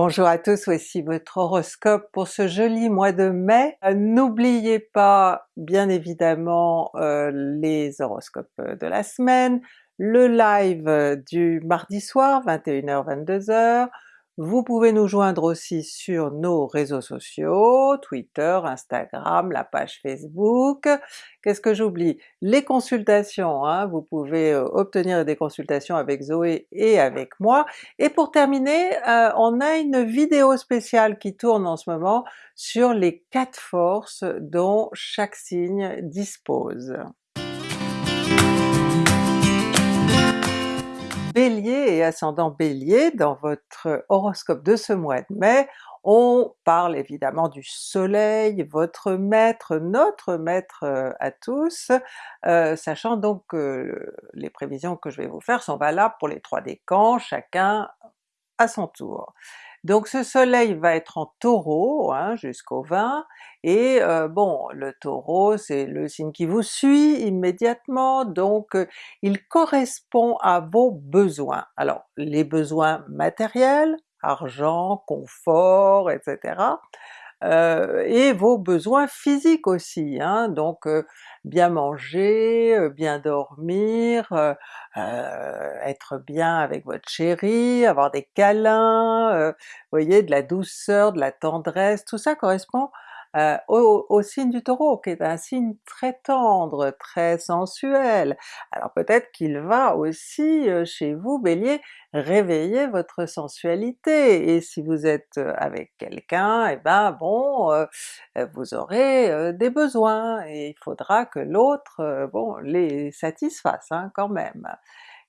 Bonjour à tous, voici votre horoscope pour ce joli mois de mai. Euh, n'oubliez pas bien évidemment euh, les horoscopes de la semaine, le live du mardi soir 21h-22h, vous pouvez nous joindre aussi sur nos réseaux sociaux, Twitter, Instagram, la page Facebook. Qu'est-ce que j'oublie? Les consultations, hein, vous pouvez euh, obtenir des consultations avec Zoé et avec moi. Et pour terminer, euh, on a une vidéo spéciale qui tourne en ce moment sur les quatre forces dont chaque signe dispose. Bélier et ascendant Bélier, dans votre horoscope de ce mois de mai, on parle évidemment du soleil, votre maître, notre maître euh, à tous, euh, sachant donc que les prévisions que je vais vous faire sont valables pour les trois décans, chacun à son tour. Donc ce soleil va être en Taureau hein, jusqu'au 20, et euh, bon, le Taureau c'est le signe qui vous suit immédiatement, donc euh, il correspond à vos besoins. Alors les besoins matériels, argent, confort, etc. Et vos besoins physiques aussi, hein, donc bien manger, bien dormir, être bien avec votre chéri, avoir des câlins, voyez, de la douceur, de la tendresse, tout ça correspond euh, au, signe du Taureau, qui est un signe très tendre, très sensuel. Alors peut-être qu'il va aussi euh, chez vous Bélier réveiller votre sensualité, et si vous êtes euh, avec quelqu'un, et eh ben bon, vous aurez des besoins, et il faudra que l'autre, bon, les satisfasse hein, quand même.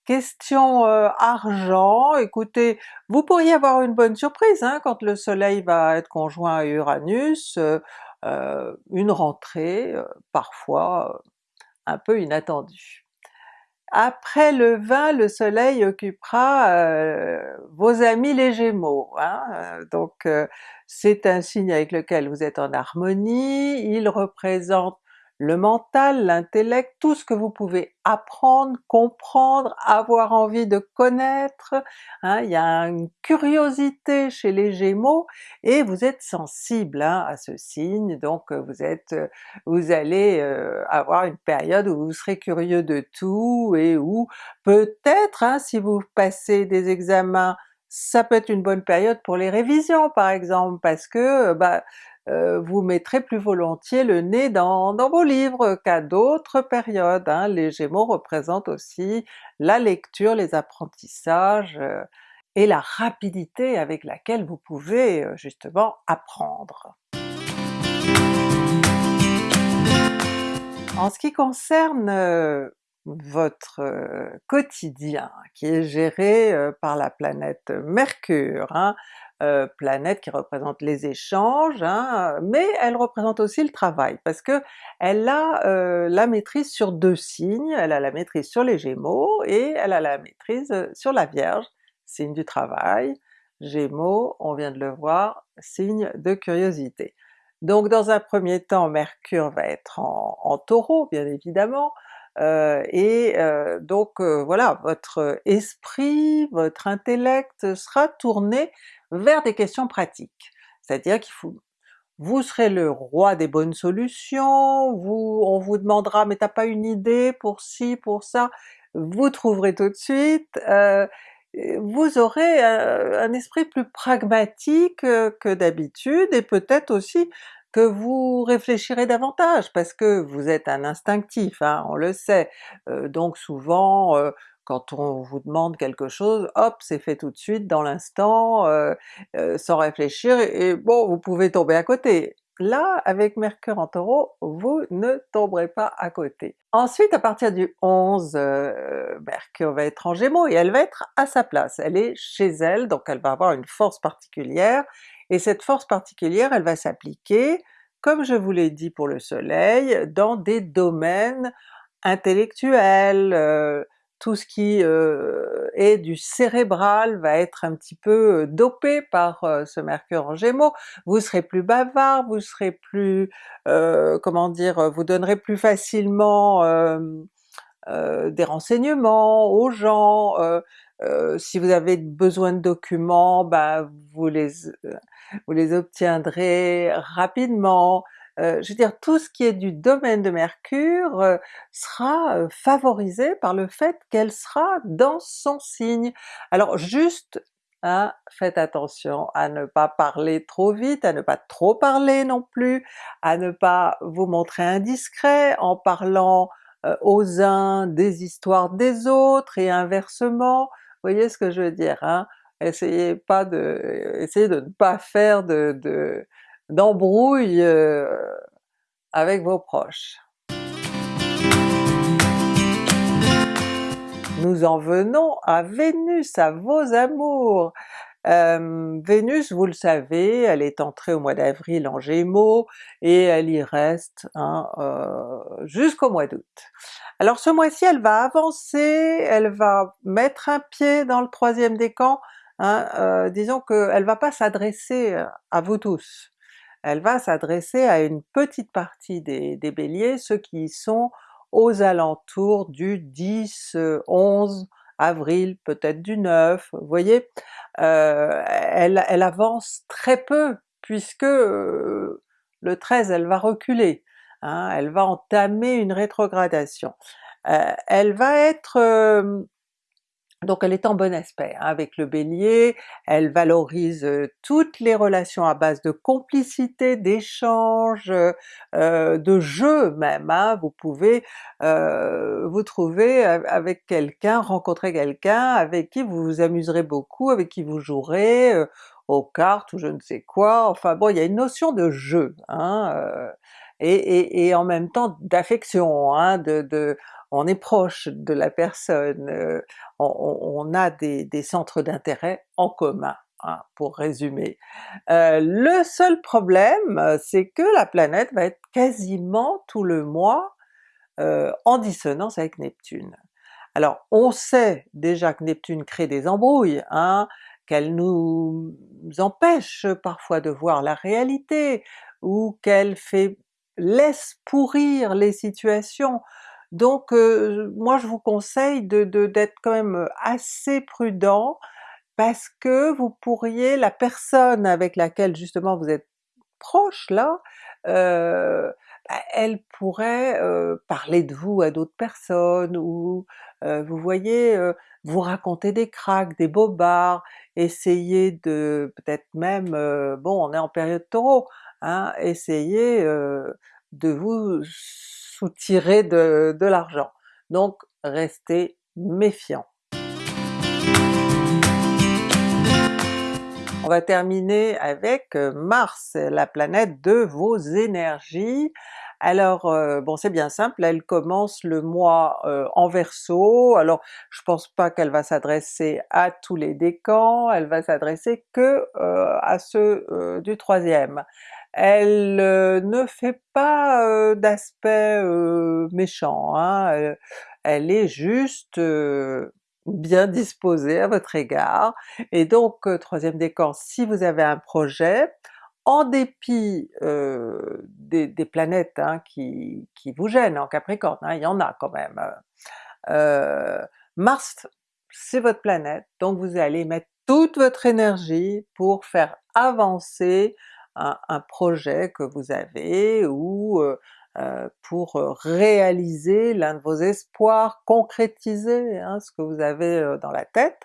Question argent, écoutez, vous pourriez avoir une bonne surprise hein, quand le soleil va être conjoint à Uranus, une rentrée parfois un peu inattendue. Après le 20, le soleil occupera vos amis les Gémeaux, hein, donc c'est un signe avec lequel vous êtes en harmonie, il représente le mental, l'intellect, tout ce que vous pouvez apprendre, comprendre, avoir envie de connaître, hein, il y a une curiosité chez les Gémeaux, et vous êtes sensible hein, à ce signe, donc euh, vous êtes, euh, vous allez euh, avoir une période où vous serez curieux de tout, et où peut-être hein, si vous passez des examens ça peut être une bonne période pour les révisions par exemple, parce que bah, euh, vous mettrez plus volontiers le nez dans, vos livres qu'à d'autres périodes. Hein. Les Gémeaux représentent aussi la lecture, les apprentissages, euh, et la rapidité avec laquelle vous pouvez euh, justement apprendre. En ce qui concerne votre quotidien qui est géré par la planète Mercure, hein, euh, planète qui représente les échanges, hein, mais elle représente aussi le travail, parce que elle a euh, la maîtrise sur deux signes, elle a la maîtrise sur les Gémeaux, et elle a la maîtrise euh, sur la Vierge, signe du travail, Gémeaux, on vient de le voir, signe de curiosité. Donc dans un premier temps, Mercure va être en, Taureau bien évidemment, et donc voilà, votre esprit, votre intellect sera tourné vers des questions pratiques. C'est-à-dire qu'il faut vous serez le roi des bonnes solutions, vous, on vous demandera mais t'as pas une idée pour ci, pour ça, vous trouverez tout de suite, vous aurez un esprit plus pragmatique que d'habitude, et peut-être aussi que vous réfléchirez davantage, parce que vous êtes un instinctif, hein, on le sait, donc souvent quand on vous demande quelque chose, hop, c'est fait tout de suite, dans l'instant, sans réfléchir, et, bon, vous pouvez tomber à côté. Là, avec Mercure en Taureau, vous ne tomberez pas à côté. Ensuite, à partir du 11, Mercure va être en Gémeaux et elle va être à sa place, elle est chez elle, donc elle va avoir une force particulière, et cette force particulière elle va s'appliquer, comme je vous l'ai dit pour le soleil, dans des domaines intellectuels, euh, tout ce qui euh, est du cérébral va être un petit peu euh, dopé par ce mercure en Gémeaux, vous serez plus bavard, vous serez plus, comment dire, vous donnerez plus facilement des renseignements aux gens, si vous avez besoin de documents, ben vous les, vous les obtiendrez rapidement, je veux dire tout ce qui est du domaine de Mercure sera favorisé par le fait qu'elle sera dans son signe. Alors juste Hein, faites attention à ne pas parler trop vite, à ne pas trop parler non plus, à ne pas vous montrer indiscret en parlant euh, aux uns des histoires des autres et inversement, vous voyez ce que je veux dire? Hein? Essayez pas de, essayez de ne pas faire de euh, avec vos proches. Nous en venons à Vénus, à vos amours! Vénus, vous le savez, elle est entrée au mois d'avril en Gémeaux, et elle y reste hein, euh, jusqu'au mois d'août. Alors ce mois-ci elle va avancer, elle va mettre un pied dans le troisième décan, hein, euh, disons qu'elle va pas s'adresser à vous tous, elle va s'adresser à une petite partie des, Béliers, ceux qui sont aux alentours du 10, 11 euh, avril, peut-être du 9, vous voyez? Euh, elle, avance très peu puisque euh, le 13 elle va reculer, hein, elle va entamer une rétrogradation. elle va être donc elle est en bon aspect hein, avec le Bélier, elle valorise euh, toutes les relations à base de complicité, d'échange, euh, de jeu même, hein. vous pouvez euh, vous trouver avec quelqu'un, rencontrer quelqu'un avec qui vous vous amuserez beaucoup, avec qui vous jouerez aux cartes ou je ne sais quoi, enfin bon il y a une notion de jeu, hein, et, en même temps d'affection, hein, de, on est proche de la personne, euh, on, a des, centres d'intérêt en commun, hein, pour résumer. Euh, le seul problème, c'est que la planète va être quasiment tout le mois euh, en dissonance avec Neptune. Alors on sait déjà que Neptune crée des embrouilles, hein, qu'elle nous empêche parfois de voir la réalité, ou qu'elle fait laisse pourrir les situations. Donc euh, moi je vous conseille de d'être quand même assez prudent parce que vous pourriez, la personne avec laquelle justement vous êtes proche là, euh, bah, elle pourrait euh, parler de vous à d'autres personnes, ou vous voyez, vous raconter des cracks, des bobards, essayer de peut-être même, bon on est en période Taureau, hein, essayer de vous soutirer de, de l'argent. Donc restez méfiant. On va terminer avec euh, Mars, la planète de vos énergies. Alors euh, bon c'est bien simple, elle commence le mois euh, en Verseau, alors je pense pas qu'elle va s'adresser à tous les décans, elle va s'adresser que à ceux du troisième. Elle euh, ne fait pas euh, d'aspect euh, méchant, hein, elle, est juste bien disposée à votre égard, et donc troisième décan, si vous avez un projet, en dépit des, planètes hein, qui, vous gênent en Capricorne, hein, il y en a quand même, Mars c'est votre planète, donc vous allez mettre toute votre énergie pour faire avancer un, projet que vous avez ou euh, euh, pour réaliser l'un de vos espoirs, concrétiser hein, ce que vous avez euh, dans la tête,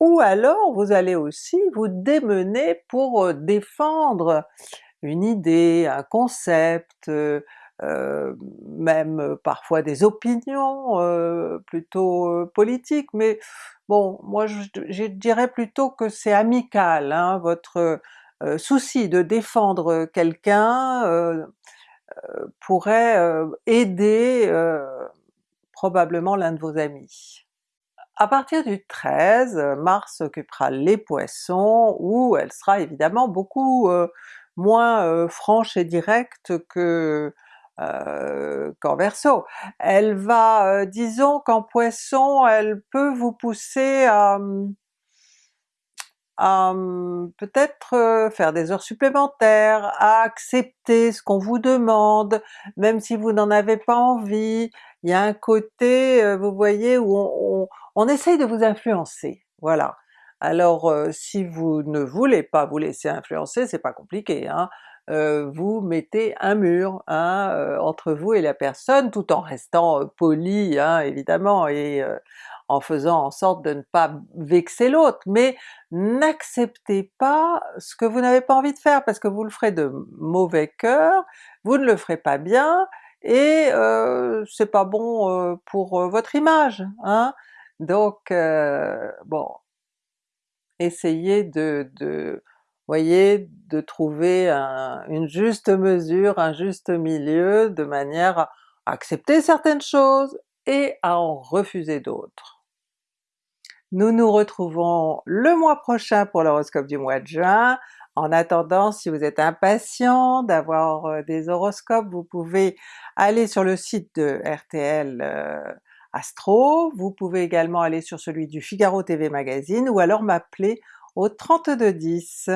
ou alors vous allez aussi vous démener pour défendre une idée, un concept, même parfois des opinions plutôt politiques, mais bon moi je, dirais plutôt que c'est amical, hein, votre euh, souci de défendre quelqu'un euh, euh, pourrait aider probablement l'un de vos amis. À partir du 13, Mars occupera les Poissons, où elle sera évidemment beaucoup moins franche et directe que qu'en Verseau. Elle va, disons qu'en Poisson, elle peut vous pousser à, à hum, peut-être euh, faire des heures supplémentaires, à accepter ce qu'on vous demande, même si vous n'en avez pas envie. Il y a un côté, euh, vous voyez, où on, essaye de vous influencer, voilà. Alors euh, si vous ne voulez pas vous laisser influencer, c'est pas compliqué, hein? vous mettez un mur hein, entre vous et la personne, tout en restant poli hein, évidemment, et en faisant en sorte de ne pas vexer l'autre, mais n'acceptez pas ce que vous n'avez pas envie de faire parce que vous le ferez de mauvais cœur, vous ne le ferez pas bien, et euh, c'est pas bon euh, pour euh, votre image. Hein? Donc euh, bon, essayez de, de voyez, de trouver une juste mesure, un juste milieu, de manière à accepter certaines choses et à en refuser d'autres. Nous nous retrouvons le mois prochain pour l'horoscope du mois de juin. En attendant, si vous êtes impatient d'avoir euh, des horoscopes, vous pouvez aller sur le site de RTL euh, Astro, vous pouvez également aller sur celui du Figaro TV Magazine ou alors m'appeler au 3210.